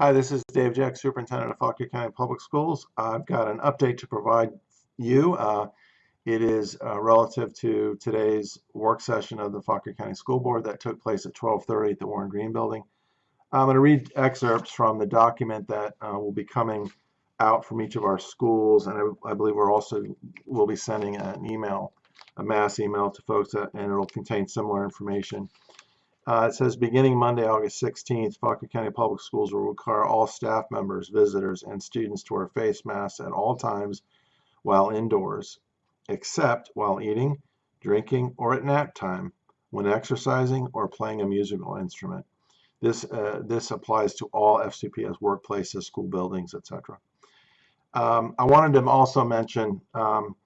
Hi, this is Dave Jeck, Superintendent of Fauquier County Public Schools. I've got an update to provide you. Uh, it is uh, relative to today's work session of the Fauquier County School Board that took place at 12:30 at the Warren Green Building. I'm going to read excerpts from the document that uh, will be coming out from each of our schools, and I, I believe we're also will be sending an email, a mass email to folks, that, and it'll contain similar information. Uh, it says beginning Monday, August 16th, Fauquier County Public Schools will require all staff members, visitors, and students to wear face masks at all times while indoors, except while eating, drinking, or at nap time, when exercising or playing a musical instrument. This, uh, this applies to all FCPS workplaces, school buildings, etc. Um, I wanted to also mention um,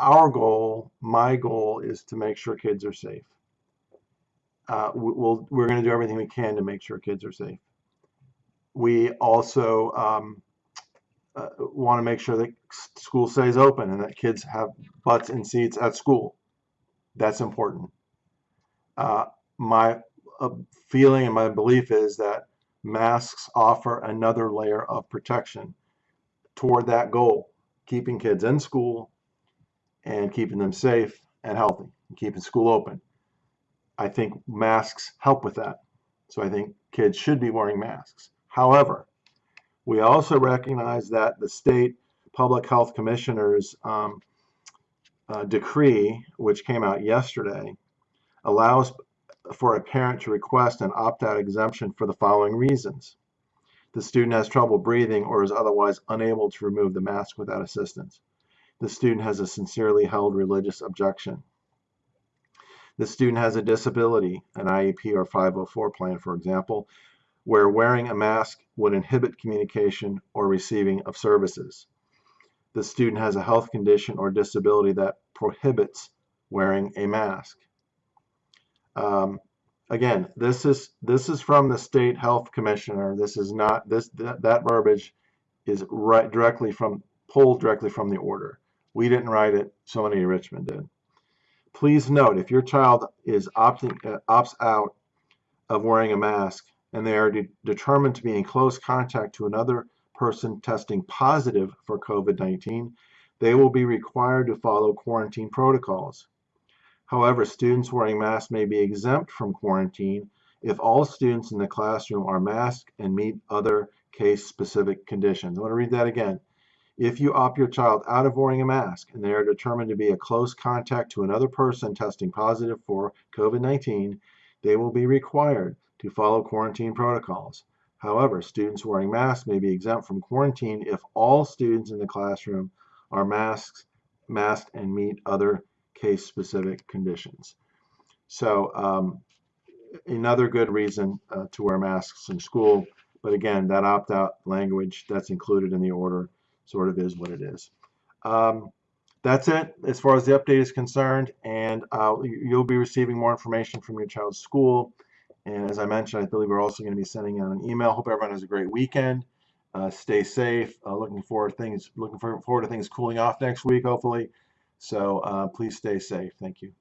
our goal, my goal, is to make sure kids are safe. Uh, we'll, we're going to do everything we can to make sure kids are safe. We also um, uh, want to make sure that school stays open and that kids have butts in seats at school. That's important. Uh, my uh, feeling and my belief is that masks offer another layer of protection toward that goal, keeping kids in school and keeping them safe and healthy and keeping school open. I think masks help with that. So I think kids should be wearing masks. However, we also recognize that the state public health commissioner's um, uh, decree, which came out yesterday, allows for a parent to request an opt-out exemption for the following reasons. The student has trouble breathing or is otherwise unable to remove the mask without assistance. The student has a sincerely held religious objection. The student has a disability, an IEP or 504 plan, for example, where wearing a mask would inhibit communication or receiving of services. The student has a health condition or disability that prohibits wearing a mask. Um, again, this is this is from the state health commissioner. This is not this that, that verbiage is right directly from pulled directly from the order. We didn't write it, somebody in Richmond did. Please note, if your child is opting uh, opts out of wearing a mask and they are de determined to be in close contact to another person testing positive for COVID-19, they will be required to follow quarantine protocols. However, students wearing masks may be exempt from quarantine if all students in the classroom are masked and meet other case-specific conditions. I want to read that again. If you opt your child out of wearing a mask and they are determined to be a close contact to another person testing positive for COVID-19, they will be required to follow quarantine protocols. However, students wearing masks may be exempt from quarantine if all students in the classroom are masked, masked and meet other case-specific conditions. So um, another good reason uh, to wear masks in school, but again, that opt-out language that's included in the order sort of is what it is. Um, that's it as far as the update is concerned, and uh, you'll be receiving more information from your child's school. And as I mentioned, I believe we're also going to be sending out an email. Hope everyone has a great weekend. Uh, stay safe. Uh, looking forward things looking forward to things cooling off next week, hopefully. So uh, please stay safe. Thank you.